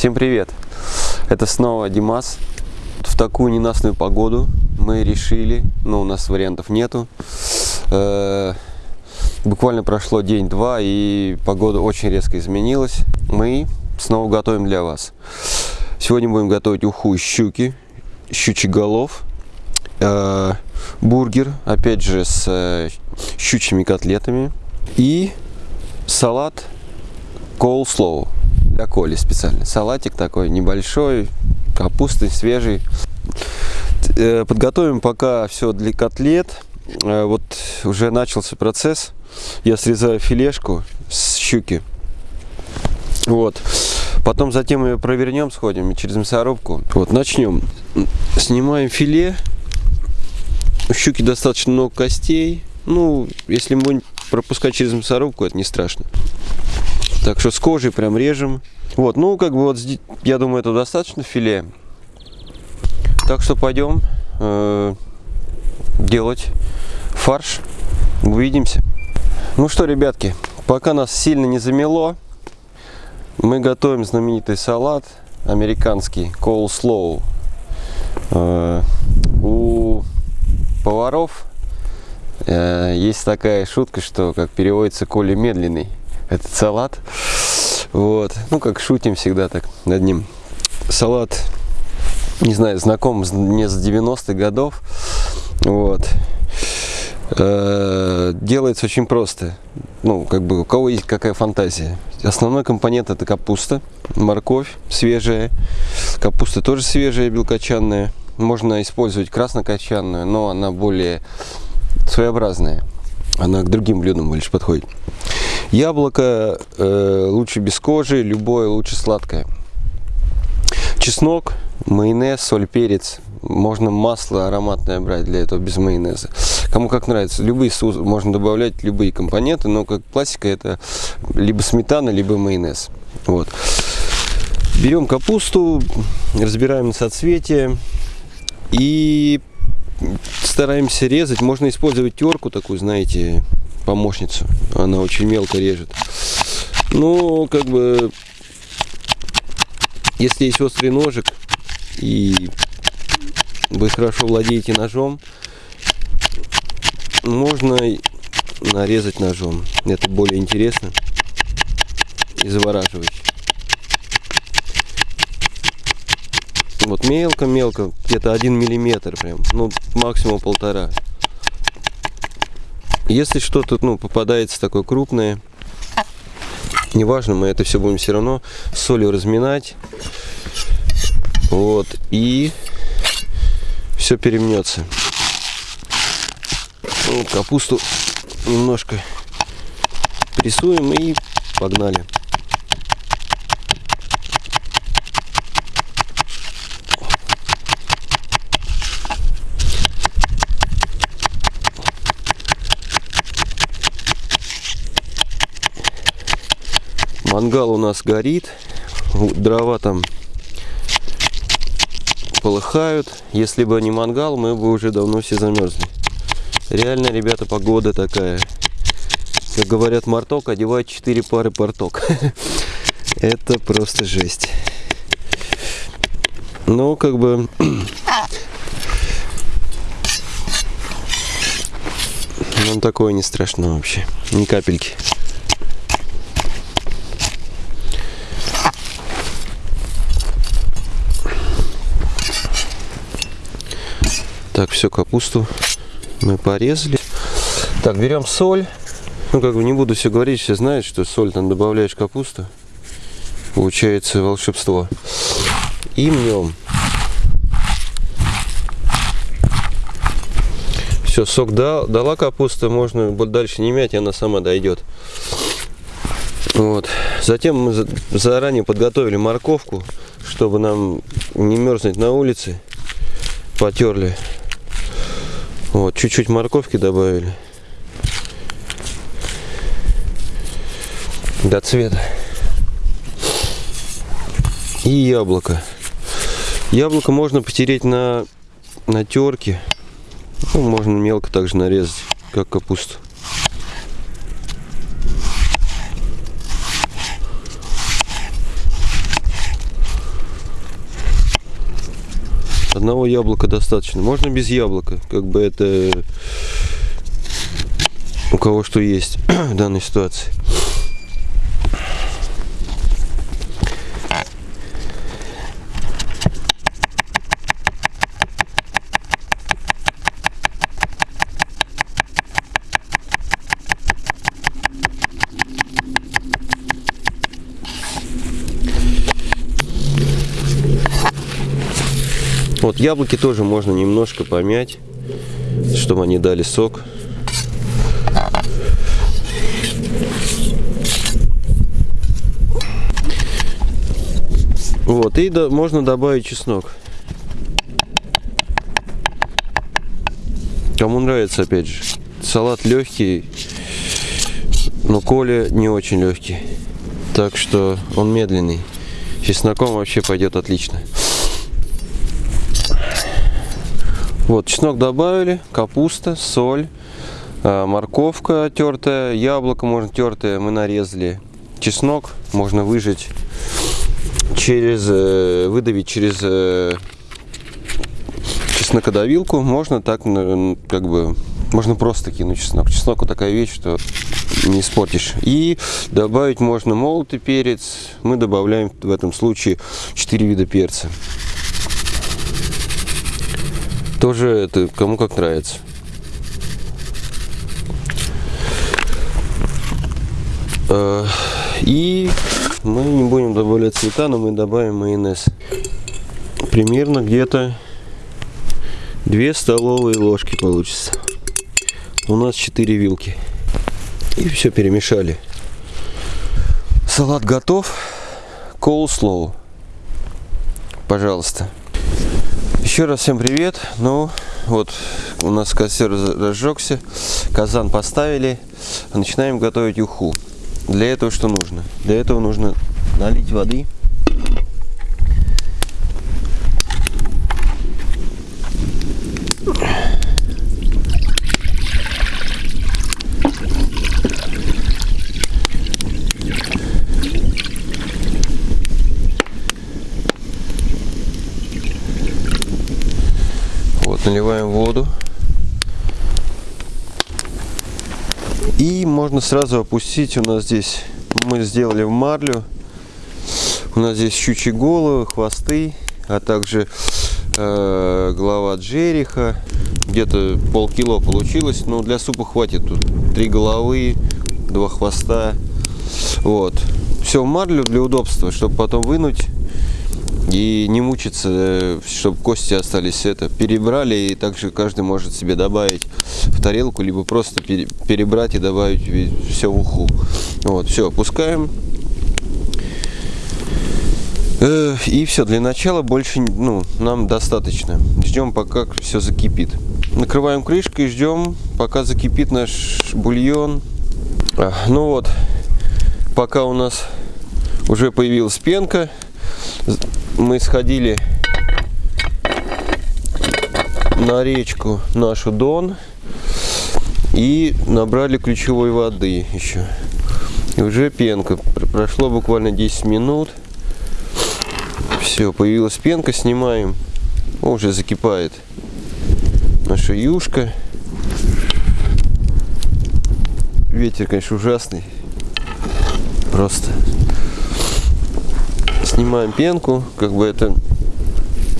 Всем привет! Это снова Димас. В такую ненастную погоду мы решили, но у нас вариантов нету. Э, буквально прошло день-два и погода очень резко изменилась. Мы снова готовим для вас. Сегодня будем готовить уху из щуки, щучий голов, э, бургер, опять же с э, щучьими котлетами и салат coleslaw для Коли специально. Салатик такой небольшой, капусты свежий. Э, подготовим пока все для котлет. Э, вот уже начался процесс. Я срезаю филешку с щуки. Вот. Потом затем ее провернем, сходим через мясорубку. Вот, начнем. Снимаем филе. У щуки достаточно много костей. Ну, если мы пропускать через мясорубку, это не страшно. Так что с кожей прям режем. Вот, ну, как бы вот, я думаю, это достаточно филе. Так что пойдем э, делать фарш. Увидимся. Ну что, ребятки, пока нас сильно не замело, мы готовим знаменитый салат американский, coleslaw. Э, у поваров э, есть такая шутка, что как переводится Коля медленный этот салат. Вот. Ну, как шутим всегда так над ним. Салат, не знаю, знаком мне с 90-х годов. Вот. Э, делается очень просто. Ну, как бы у кого есть какая фантазия. Основной компонент это капуста, морковь свежая. Капуста тоже свежая, белкочанная. Можно использовать краснокочанную, но она более своеобразная. Она к другим блюдам больше подходит. Яблоко э, лучше без кожи, любое лучше сладкое. Чеснок, майонез, соль, перец. Можно масло ароматное брать для этого без майонеза. Кому как нравится. Любые соусы, можно добавлять любые компоненты, но как классика это либо сметана, либо майонез. Вот. Берем капусту, разбираем на соцветие и стараемся резать. Можно использовать терку такую, знаете, помощницу. Она очень мелко режет. Ну, как бы, если есть острый ножик и вы хорошо владеете ножом, можно нарезать ножом. Это более интересно и завораживающе. Вот мелко-мелко, где-то один миллиметр прям, ну максимум полтора. Если что-то ну, попадается такое крупное, неважно, мы это все будем все равно солью разминать. Вот, и все перемнется. Вот, капусту немножко прессуем и погнали. Мангал у нас горит, дрова там полыхают. Если бы не мангал, мы бы уже давно все замерзли. Реально, ребята, погода такая. Как говорят, марток одевает 4 пары порток. Это просто жесть. Ну, как бы... Нам такое не страшно вообще. Ни капельки. Так, все, капусту мы порезали. Так, берем соль. Ну, как бы не буду все говорить, все знают, что соль там добавляешь капусту. Получается волшебство. И мнем. Все, сок дал, дала капуста, можно дальше не мять, она сама дойдет. Вот. Затем мы заранее подготовили морковку, чтобы нам не мерзнуть на улице. Потерли вот, чуть-чуть морковки добавили. До цвета. И яблоко. Яблоко можно потереть на, на терке. Ну, можно мелко также нарезать, как капусту. Одного яблока достаточно. Можно без яблока. Как бы это у кого что есть в данной ситуации. Яблоки тоже можно немножко помять, чтобы они дали сок. Вот, и да, можно добавить чеснок. Кому нравится, опять же. Салат легкий, но Коля не очень легкий. Так что он медленный. Чесноком вообще пойдет отлично. Вот, чеснок добавили, капуста, соль, а, морковка тертая, яблоко можно тертое, мы нарезали. Чеснок можно выжать через, э, выдавить через э, чеснокодавилку. Можно так, как бы, можно просто кинуть чеснок. Чеснок вот такая вещь, что не испортишь. И добавить можно молотый перец. Мы добавляем в этом случае 4 вида перца. Тоже это кому как нравится. Э, и мы не будем добавлять сметану, мы добавим майонез. Примерно где-то 2 столовые ложки получится. У нас 4 вилки. И все перемешали. Салат готов. Коулслоу. Пожалуйста. Еще раз всем привет. Ну, вот у нас костер разжегся, казан поставили, начинаем готовить уху. Для этого что нужно? Для этого нужно налить воды. Наливаем воду. И можно сразу опустить, у нас здесь, мы сделали в марлю, у нас здесь щучьи головы, хвосты, а также э, голова джериха, где-то полкило получилось, но для супа хватит тут. Три головы, два хвоста, вот. Все в марлю для удобства, чтобы потом вынуть и не мучиться, э, чтобы кости остались это. Перебрали, и также каждый может себе добавить в тарелку, либо просто перебрать и добавить все в уху. Вот, все, опускаем. Э, и все, для начала больше ну, нам достаточно. Ждем, пока все закипит. Накрываем крышкой и ждем, пока закипит наш бульон. А, ну вот, пока у нас уже появилась пенка, мы сходили на речку нашу Дон и набрали ключевой воды еще. И уже пенка. Прошло буквально 10 минут. Все, появилась пенка, снимаем. О, уже закипает наша юшка. Ветер, конечно, ужасный. Просто снимаем пенку, как бы это,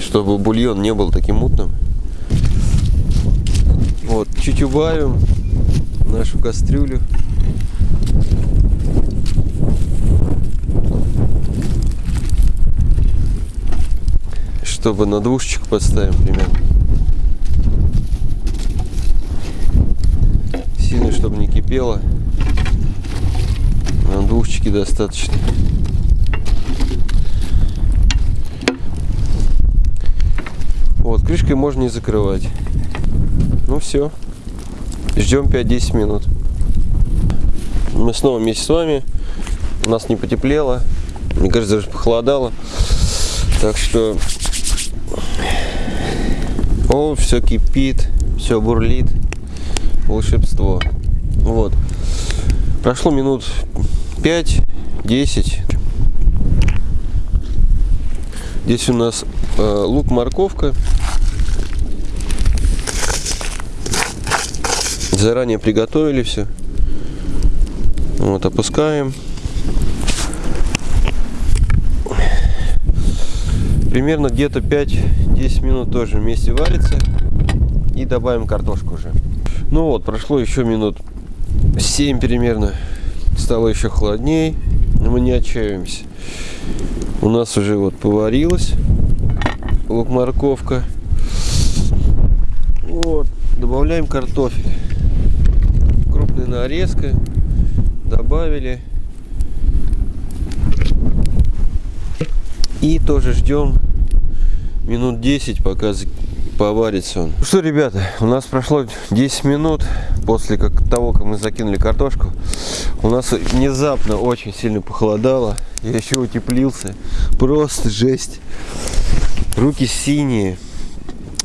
чтобы бульон не был таким мутным. Вот, чуть убавим нашу кастрюлю. Чтобы на двушечку подставим примерно. Сильно, чтобы не кипело. На двушечке достаточно. Крышкой можно не закрывать. Ну все. Ждем 5-10 минут. Мы снова вместе с вами. У нас не потеплело. Мне кажется, даже похолодало. Так что... О, все кипит, все бурлит. Волшебство. Вот. Прошло минут 5-10. Здесь у нас э, лук, Заранее приготовили все. Вот, опускаем. Примерно где-то 5-10 минут тоже вместе варится. И добавим картошку уже. Ну вот, прошло еще минут 7 примерно. Стало еще холоднее. Мы не отчаиваемся. У нас уже вот поварилась лук-морковка. Вот, добавляем картофель. Нарезка. Добавили. И тоже ждем минут 10, пока поварится он. Ну что, ребята, у нас прошло 10 минут после как, того, как мы закинули картошку. У нас внезапно очень сильно похолодало. Я еще утеплился. Просто жесть. Руки синие.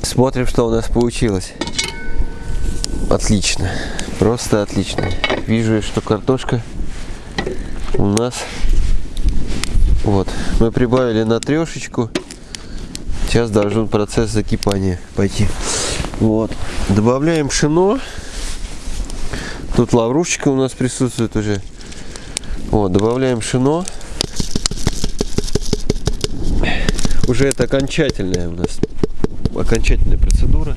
Смотрим, что у нас получилось. Отлично. Просто отлично. Вижу, что картошка у нас вот, мы прибавили на трешечку. Сейчас должен процесс закипания пойти. Вот, добавляем пшено. Тут лаврушечка у нас присутствует уже. Вот, добавляем пшено. Уже это окончательная у нас, окончательная процедура.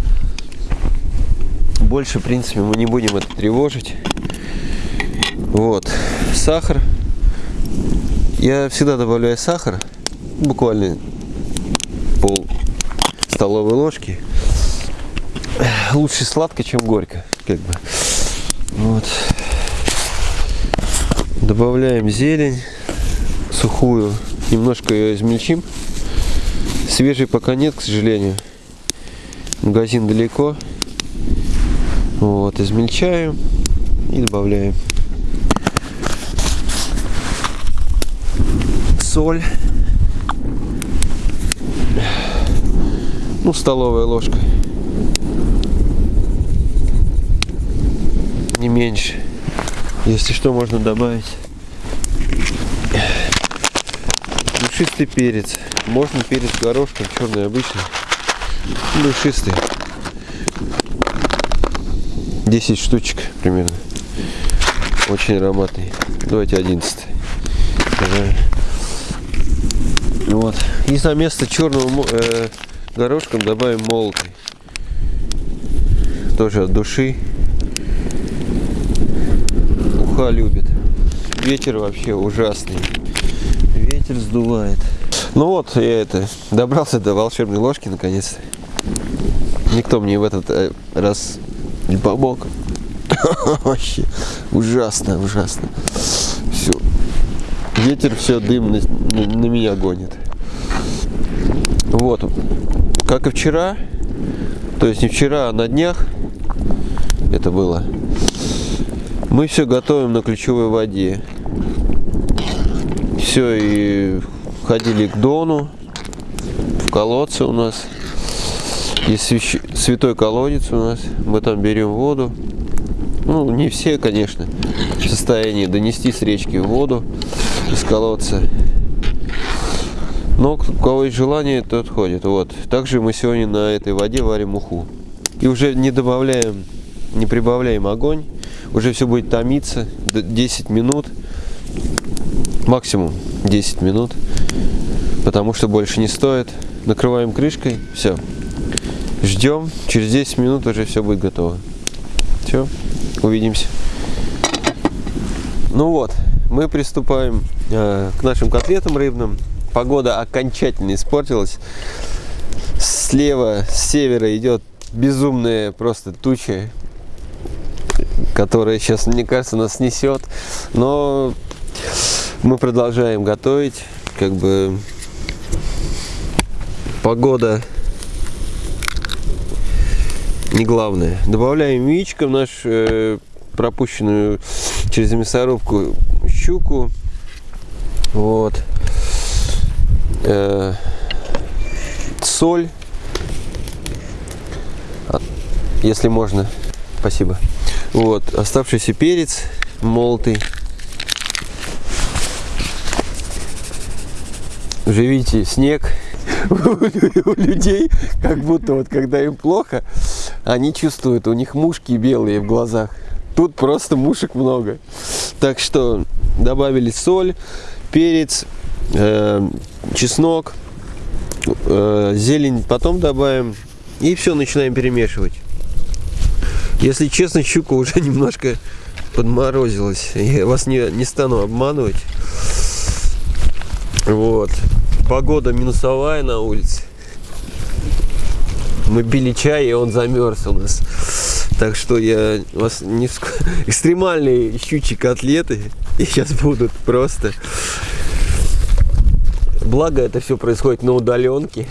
Больше, в принципе, мы не будем это тревожить. Вот, сахар я всегда добавляю сахар, буквально пол столовой ложки. Лучше сладко, чем горько, как бы. Вот. Добавляем зелень сухую, немножко ее измельчим. Свежей пока нет, к сожалению. Магазин далеко. Вот, измельчаем и добавляем. соль. Ну, столовая ложка. Не меньше. Если что, можно добавить. Душистый перец. Можно перец горошком, черный обычный. Душистый. 10 штучек примерно. Очень ароматный. Давайте 11. Вот. И за место черного э, горошком добавим молотый. Тоже от души. Уха любит. Ветер вообще ужасный. Ветер сдувает. Ну вот, я это добрался до волшебной ложки наконец. Никто мне в этот э, раз не помог. Вообще ужасно, ужасно. Все. Ветер все дым на, на, меня гонит. Вот, как и вчера, то есть не вчера, а на днях это было, мы все готовим на ключевой воде. Все, и ходили к Дону, в колодце у нас. Есть святой колодец у нас, мы там берем воду. Ну, не все, конечно, в состоянии донести с речки воду из колодца. Но у кого есть желание, тот ходит. Вот. Также мы сегодня на этой воде варим уху. И уже не добавляем, не прибавляем огонь. Уже все будет томиться 10 минут. Максимум 10 минут. Потому что больше не стоит. Накрываем крышкой. Все. Ждем. Через 10 минут уже все будет готово. Все. Увидимся. Ну вот. Мы приступаем э, к нашим котлетам рыбным погода окончательно испортилась. Слева, с севера идет безумная просто туча, которая сейчас, мне кажется, нас снесет. Но мы продолжаем готовить. Как бы погода не главное. Добавляем яичко в наш э, пропущенную через мясорубку щуку. Вот э, соль, если можно, спасибо. Вот, оставшийся перец молотый. Уже видите, снег. у людей, как будто вот когда им плохо, они чувствуют, у них мушки белые в глазах. Тут просто мушек много. Так что добавили соль, перец, э, чеснок, э, зелень потом добавим. И все, начинаем перемешивать. Если честно, щука уже немножко подморозилась. Я вас не, не стану обманывать. Вот. Погода минусовая на улице. Мы пили чай, и он замерз у нас. Так что я вас не экстремальные щучьи котлеты. И сейчас будут просто. Благо это все происходит на удаленке.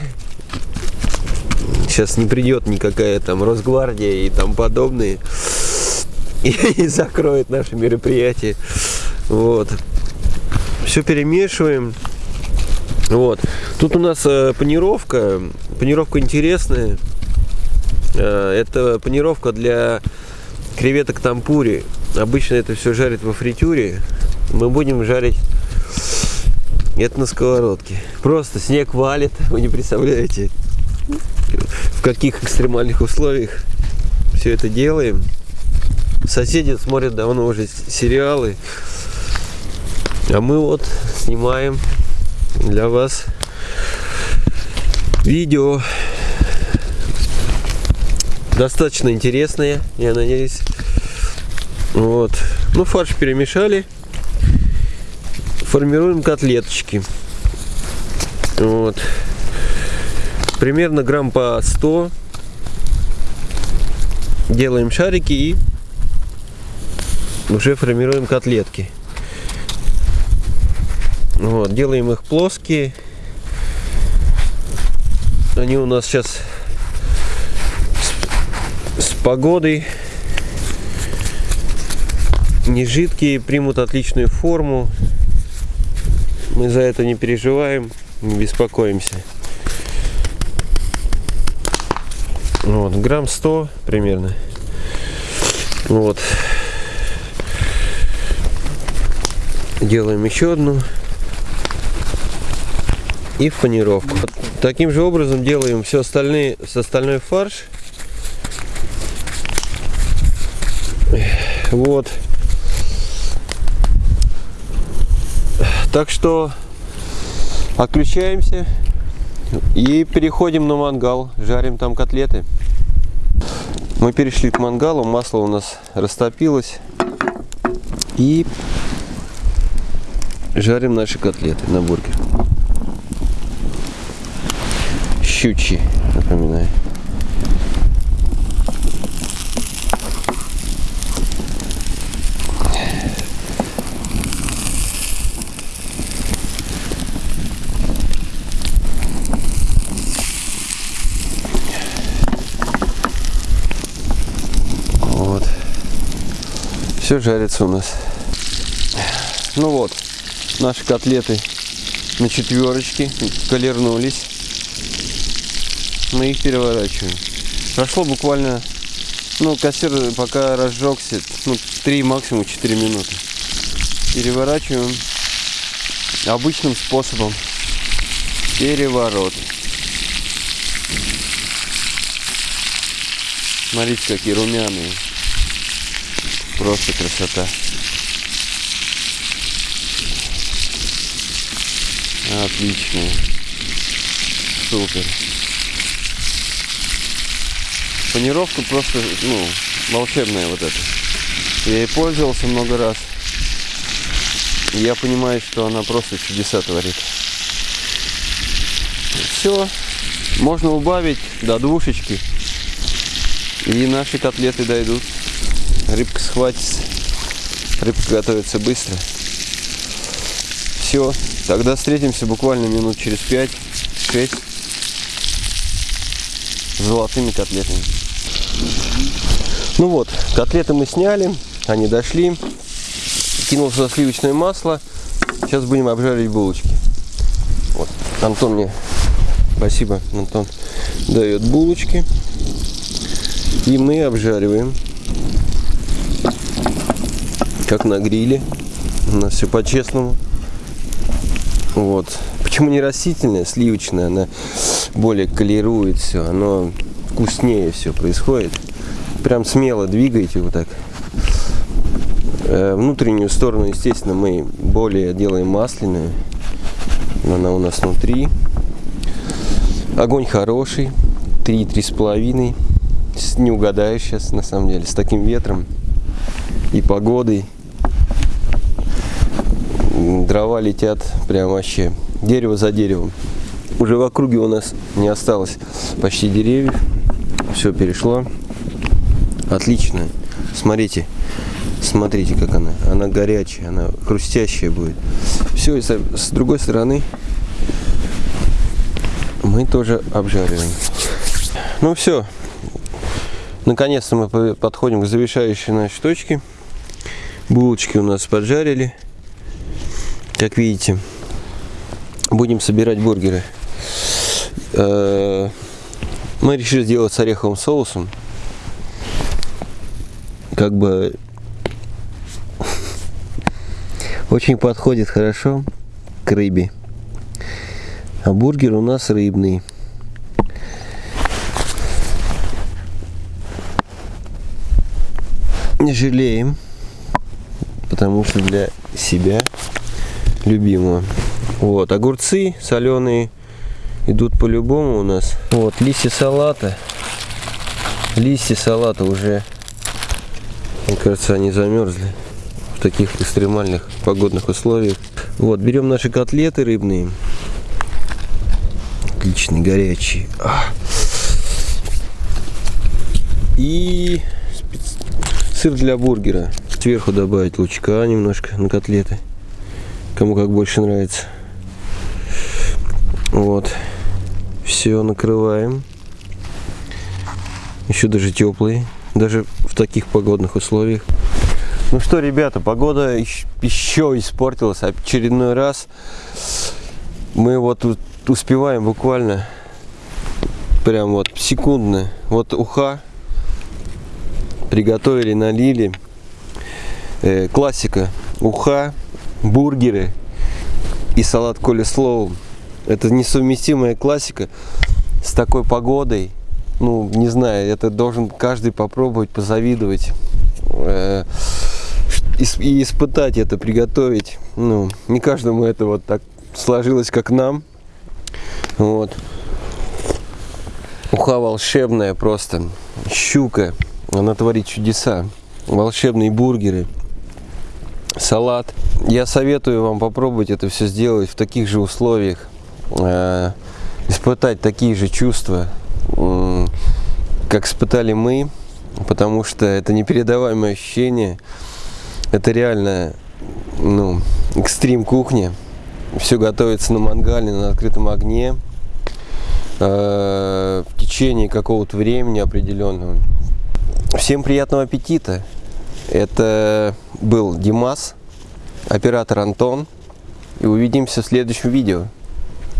Сейчас не придет никакая там Росгвардия и там подобные и, и закроет наше мероприятие. Вот. Все перемешиваем. Вот. Тут у нас э, панировка. Панировка интересная. Э, это панировка для креветок тампури. Обычно это все жарит во фритюре. Мы будем жарить это на сковородке. Просто снег валит, вы не представляете, в каких экстремальных условиях все это делаем. Соседи смотрят давно уже сериалы. А мы вот снимаем для вас видео достаточно интересные, я надеюсь. Вот. Ну, фарш перемешали. Формируем котлеточки. Вот. Примерно грамм по 100. Делаем шарики и уже формируем котлетки. Вот, делаем их плоские. Они у нас сейчас с, с погодой не жидкие, примут отличную форму. Мы за это не переживаем, не беспокоимся. Вот, грамм 100 примерно. Вот. Делаем еще одну. И в панировку. Таким же образом делаем все остальные, с остальной фарш. Вот. Так что отключаемся и переходим на мангал. Жарим там котлеты. Мы перешли к мангалу, масло у нас растопилось. И жарим наши котлеты на бургер. Щучьи, напоминаю. Вот. Все жарится у нас. Ну вот, наши котлеты на четверочке колернулись. Мы их переворачиваем. Прошло буквально, ну, кассир пока разжегся, ну, 3, максимум 4 минуты. Переворачиваем обычным способом. Переворот. Смотрите, какие румяные. Просто красота. Отлично. Супер. Панировка просто, ну, волшебная вот эта. Я ей пользовался много раз. И я понимаю, что она просто чудеса творит. Все. Можно убавить до двушечки. И наши котлеты дойдут. Рыбка схватится. Рыбка готовится быстро. Все. Тогда встретимся буквально минут через 5-6 с золотыми котлетами. Ну вот, котлеты мы сняли, они дошли. Кинул сюда сливочное масло. Сейчас будем обжаривать булочки. Вот, Антон мне, спасибо, Антон, дает булочки. И мы обжариваем. Как на гриле. У нас все по-честному. Вот. Почему не растительное, сливочное, она более колирует все, оно вкуснее все происходит. Прям смело двигайте вот так. Э, внутреннюю сторону, естественно, мы более делаем масляную. Она у нас внутри. Огонь хороший, 3-3,5. Не угадаешь сейчас, на самом деле, с таким ветром и погодой. Дрова летят прям вообще дерево за деревом. Уже в округе у нас не осталось почти деревьев. Все перешло. Отлично. Смотрите. Смотрите, как она. Она горячая, она хрустящая будет. Все, и с другой стороны мы тоже обжариваем. Ну все. Наконец-то мы подходим к завершающей нашей точке. Булочки у нас поджарили. Как видите, будем собирать бургеры. Мы решили сделать с ореховым соусом. Как бы очень подходит хорошо к рыбе. А бургер у нас рыбный. Не жалеем, потому что для себя любимого. Вот, огурцы соленые идут по-любому у нас. Вот, листья салата. Листья салата уже, мне кажется, они замерзли в таких экстремальных погодных условиях. Вот, берем наши котлеты рыбные. Отличные, горячие. И сыр для бургера. Сверху добавить лучка немножко на котлеты. Кому как больше нравится. Вот. Все накрываем. Еще даже теплые. Даже в таких погодных условиях. Ну что, ребята, погода еще испортилась очередной раз. Мы вот успеваем буквально прям вот секундно. Вот уха приготовили, налили. Э, классика. Уха, бургеры и салат колеслоу. Это несовместимая классика с такой погодой. Ну, не знаю, это должен каждый попробовать, позавидовать. Э, и испытать это, приготовить. Ну, не каждому это вот так сложилось, как нам. Вот. Уха волшебная просто. Щука. Она творит чудеса. Волшебные бургеры. Салат. Я советую вам попробовать это все сделать в таких же условиях. Э, испытать такие же чувства, как испытали мы. Потому что это непередаваемое ощущение. Это реально ну, экстрим кухня. Все готовится на мангале, на открытом огне э, в течение какого-то времени определенного. Всем приятного аппетита! Это был Димас, оператор Антон. И увидимся в следующем видео.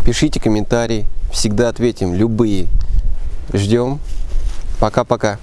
Пишите комментарии, всегда ответим, любые. Ждем. Пока-пока.